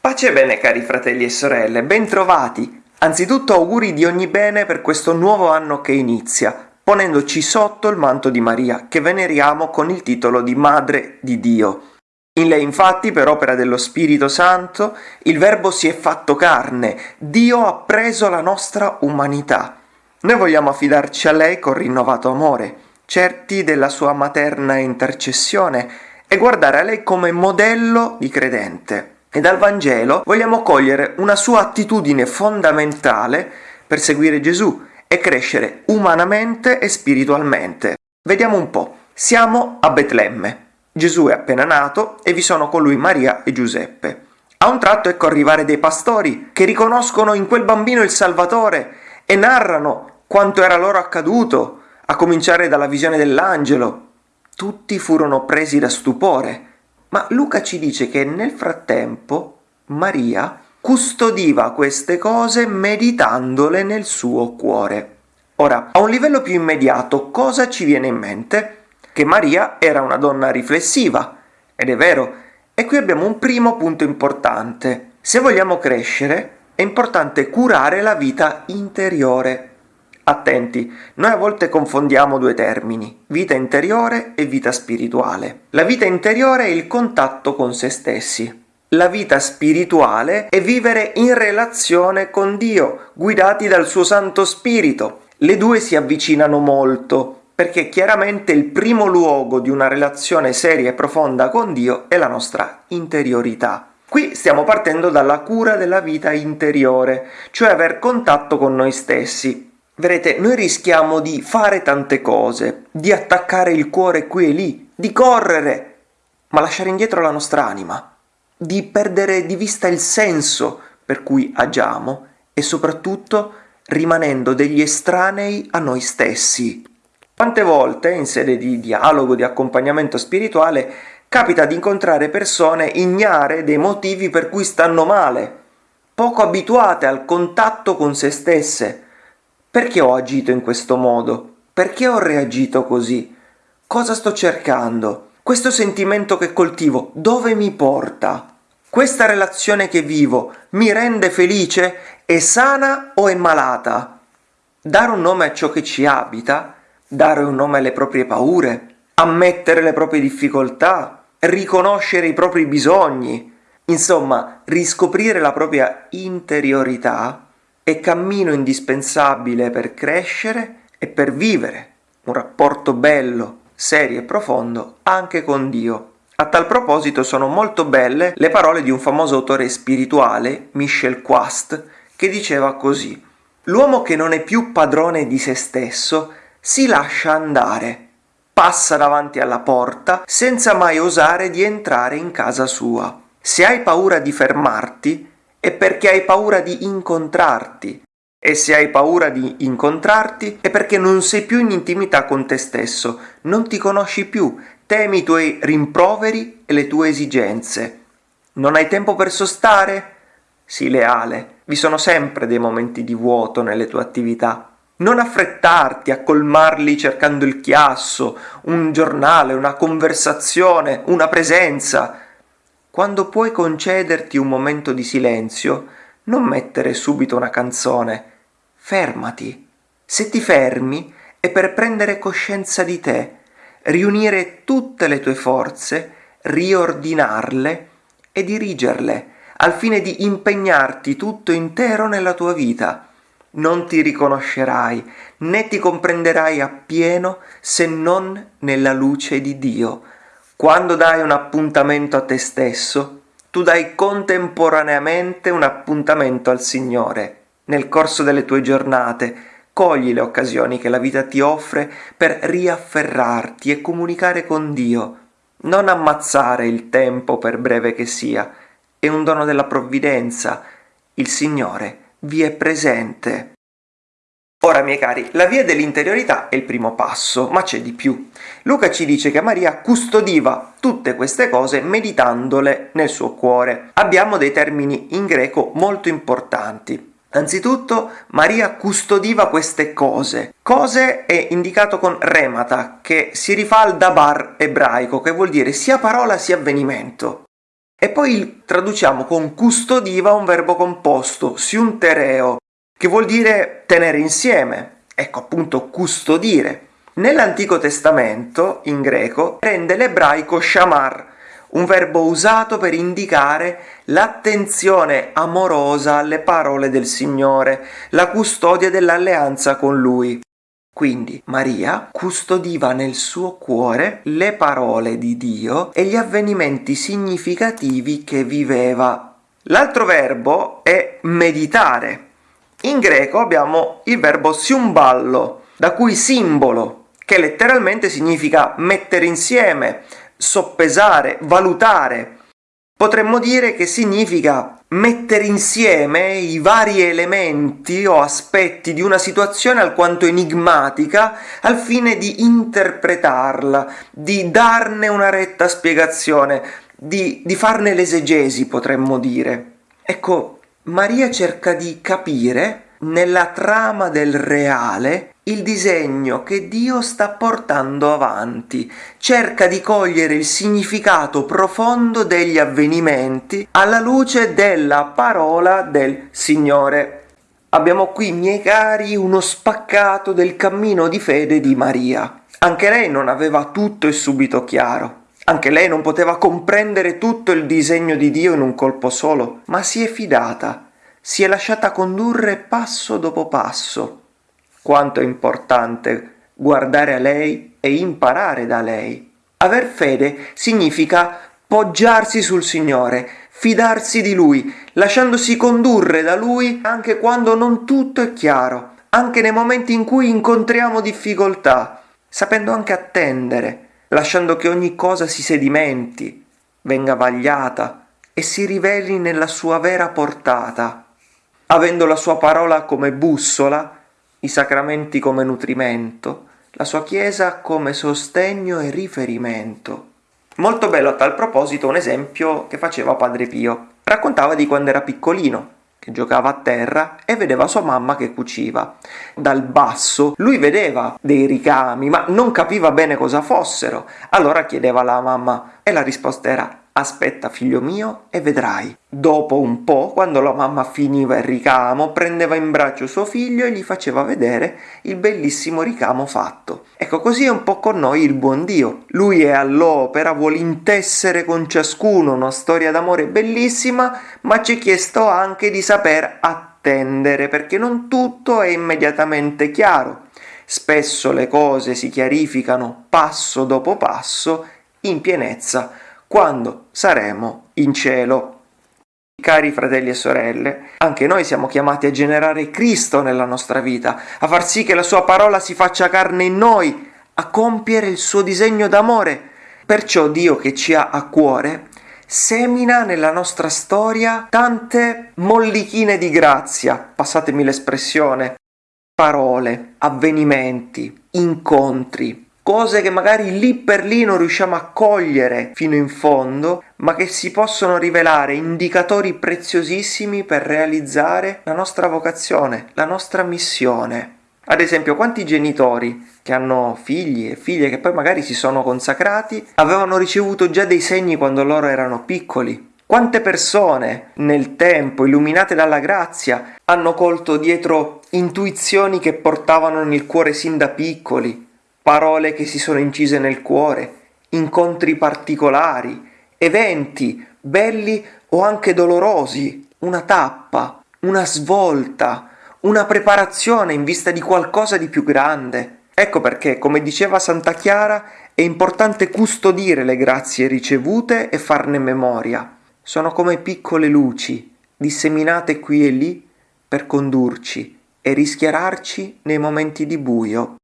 Pace e bene cari fratelli e sorelle, bentrovati! Anzitutto auguri di ogni bene per questo nuovo anno che inizia, ponendoci sotto il manto di Maria, che veneriamo con il titolo di Madre di Dio. In lei infatti, per opera dello Spirito Santo, il Verbo si è fatto carne, Dio ha preso la nostra umanità. Noi vogliamo affidarci a lei con rinnovato amore, certi della sua materna intercessione e guardare a lei come modello di credente. E dal Vangelo vogliamo cogliere una sua attitudine fondamentale per seguire Gesù e crescere umanamente e spiritualmente. Vediamo un po'. Siamo a Betlemme. Gesù è appena nato e vi sono con lui Maria e Giuseppe. A un tratto ecco arrivare dei pastori che riconoscono in quel bambino il Salvatore e narrano quanto era loro accaduto, a cominciare dalla visione dell'angelo. Tutti furono presi da stupore, ma Luca ci dice che nel frattempo Maria custodiva queste cose meditandole nel suo cuore. Ora, a un livello più immediato, cosa ci viene in mente? che Maria era una donna riflessiva, ed è vero, e qui abbiamo un primo punto importante. Se vogliamo crescere, è importante curare la vita interiore. Attenti, noi a volte confondiamo due termini, vita interiore e vita spirituale. La vita interiore è il contatto con se stessi. La vita spirituale è vivere in relazione con Dio, guidati dal suo Santo Spirito. Le due si avvicinano molto, perché chiaramente il primo luogo di una relazione seria e profonda con Dio è la nostra interiorità. Qui stiamo partendo dalla cura della vita interiore, cioè aver contatto con noi stessi. Vedete, noi rischiamo di fare tante cose, di attaccare il cuore qui e lì, di correre, ma lasciare indietro la nostra anima, di perdere di vista il senso per cui agiamo e soprattutto rimanendo degli estranei a noi stessi. Quante volte, in sede di dialogo, di accompagnamento spirituale, capita di incontrare persone ignare dei motivi per cui stanno male, poco abituate al contatto con se stesse. Perché ho agito in questo modo? Perché ho reagito così? Cosa sto cercando? Questo sentimento che coltivo dove mi porta? Questa relazione che vivo mi rende felice? È sana o è malata? Dare un nome a ciò che ci abita dare un nome alle proprie paure, ammettere le proprie difficoltà, riconoscere i propri bisogni, insomma, riscoprire la propria interiorità è cammino indispensabile per crescere e per vivere un rapporto bello, serio e profondo anche con Dio. A tal proposito sono molto belle le parole di un famoso autore spirituale, Michel Quast, che diceva così L'uomo che non è più padrone di se stesso si lascia andare, passa davanti alla porta senza mai osare di entrare in casa sua. Se hai paura di fermarti, è perché hai paura di incontrarti. E se hai paura di incontrarti, è perché non sei più in intimità con te stesso, non ti conosci più, temi i tuoi rimproveri e le tue esigenze. Non hai tempo per sostare? Sii leale, vi sono sempre dei momenti di vuoto nelle tue attività. Non affrettarti a colmarli cercando il chiasso, un giornale, una conversazione, una presenza. Quando puoi concederti un momento di silenzio, non mettere subito una canzone. Fermati. Se ti fermi è per prendere coscienza di te, riunire tutte le tue forze, riordinarle e dirigerle, al fine di impegnarti tutto intero nella tua vita non ti riconoscerai, né ti comprenderai appieno se non nella luce di Dio. Quando dai un appuntamento a te stesso, tu dai contemporaneamente un appuntamento al Signore. Nel corso delle tue giornate, cogli le occasioni che la vita ti offre per riafferrarti e comunicare con Dio. Non ammazzare il tempo per breve che sia, è un dono della provvidenza. Il Signore vi è presente. Ora, miei cari, la via dell'interiorità è il primo passo, ma c'è di più. Luca ci dice che Maria custodiva tutte queste cose meditandole nel suo cuore. Abbiamo dei termini in greco molto importanti. Anzitutto Maria custodiva queste cose. Cose è indicato con remata, che si rifà al dabar ebraico, che vuol dire sia parola sia avvenimento. E poi traduciamo con custodiva un verbo composto, siuntereo, che vuol dire tenere insieme. Ecco appunto custodire. Nell'Antico Testamento, in greco, prende l'ebraico shamar, un verbo usato per indicare l'attenzione amorosa alle parole del Signore, la custodia dell'alleanza con Lui. Quindi Maria custodiva nel suo cuore le parole di Dio e gli avvenimenti significativi che viveva. L'altro verbo è meditare. In greco abbiamo il verbo siumballo, da cui simbolo, che letteralmente significa mettere insieme, soppesare, valutare. Potremmo dire che significa mettere insieme i vari elementi o aspetti di una situazione alquanto enigmatica al fine di interpretarla, di darne una retta spiegazione, di, di farne l'esegesi, potremmo dire. Ecco, Maria cerca di capire nella trama del reale il disegno che Dio sta portando avanti, cerca di cogliere il significato profondo degli avvenimenti alla luce della parola del Signore. Abbiamo qui, miei cari, uno spaccato del cammino di fede di Maria. Anche lei non aveva tutto e subito chiaro. Anche lei non poteva comprendere tutto il disegno di Dio in un colpo solo, ma si è fidata, si è lasciata condurre passo dopo passo quanto è importante guardare a lei e imparare da lei. Aver fede significa poggiarsi sul Signore, fidarsi di Lui, lasciandosi condurre da Lui anche quando non tutto è chiaro, anche nei momenti in cui incontriamo difficoltà, sapendo anche attendere, lasciando che ogni cosa si sedimenti, venga vagliata e si riveli nella sua vera portata. Avendo la sua parola come bussola, i sacramenti come nutrimento, la sua Chiesa come sostegno e riferimento. Molto bello a tal proposito un esempio che faceva Padre Pio. Raccontava di quando era piccolino, che giocava a terra e vedeva sua mamma che cuciva. Dal basso lui vedeva dei ricami, ma non capiva bene cosa fossero. Allora chiedeva alla mamma e la risposta era Aspetta figlio mio e vedrai. Dopo un po', quando la mamma finiva il ricamo, prendeva in braccio suo figlio e gli faceva vedere il bellissimo ricamo fatto. Ecco, così è un po' con noi il buon Dio. Lui è all'opera, vuole intessere con ciascuno una storia d'amore bellissima, ma ci è chiesto anche di saper attendere, perché non tutto è immediatamente chiaro. Spesso le cose si chiarificano passo dopo passo in pienezza quando saremo in cielo. Cari fratelli e sorelle, anche noi siamo chiamati a generare Cristo nella nostra vita, a far sì che la sua parola si faccia carne in noi, a compiere il suo disegno d'amore. Perciò Dio che ci ha a cuore semina nella nostra storia tante mollichine di grazia, passatemi l'espressione, parole, avvenimenti, incontri, cose che magari lì per lì non riusciamo a cogliere fino in fondo, ma che si possono rivelare indicatori preziosissimi per realizzare la nostra vocazione, la nostra missione. Ad esempio, quanti genitori che hanno figli e figlie che poi magari si sono consacrati avevano ricevuto già dei segni quando loro erano piccoli? Quante persone nel tempo, illuminate dalla grazia, hanno colto dietro intuizioni che portavano nel cuore sin da piccoli, parole che si sono incise nel cuore, incontri particolari, eventi belli o anche dolorosi, una tappa, una svolta, una preparazione in vista di qualcosa di più grande. Ecco perché, come diceva Santa Chiara, è importante custodire le grazie ricevute e farne memoria. Sono come piccole luci, disseminate qui e lì per condurci e rischiararci nei momenti di buio.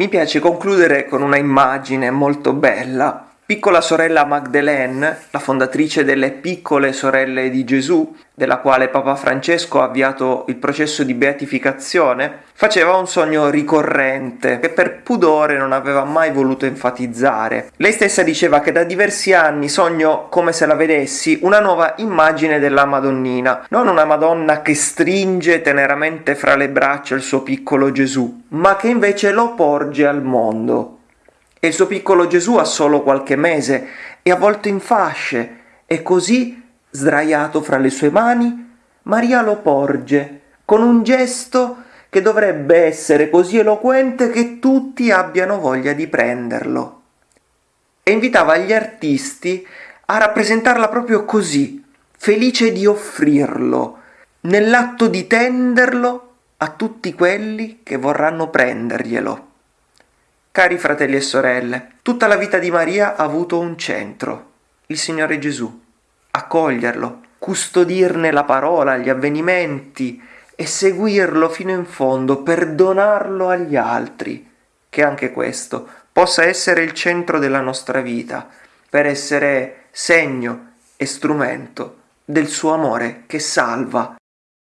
Mi piace concludere con una immagine molto bella piccola sorella Magdalene, la fondatrice delle piccole sorelle di Gesù, della quale Papa Francesco ha avviato il processo di beatificazione, faceva un sogno ricorrente che per pudore non aveva mai voluto enfatizzare. Lei stessa diceva che da diversi anni sogno come se la vedessi una nuova immagine della Madonnina, non una Madonna che stringe teneramente fra le braccia il suo piccolo Gesù, ma che invece lo porge al mondo e il suo piccolo Gesù ha solo qualche mese e avvolto in fasce e così, sdraiato fra le sue mani, Maria lo porge con un gesto che dovrebbe essere così eloquente che tutti abbiano voglia di prenderlo. E invitava gli artisti a rappresentarla proprio così, felice di offrirlo, nell'atto di tenderlo a tutti quelli che vorranno prenderglielo. Cari fratelli e sorelle, tutta la vita di Maria ha avuto un centro, il Signore Gesù. Accoglierlo, custodirne la parola, gli avvenimenti e seguirlo fino in fondo per donarlo agli altri. Che anche questo possa essere il centro della nostra vita, per essere segno e strumento del suo amore che salva.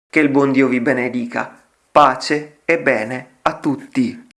Che il buon Dio vi benedica. Pace e bene a tutti.